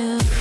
you.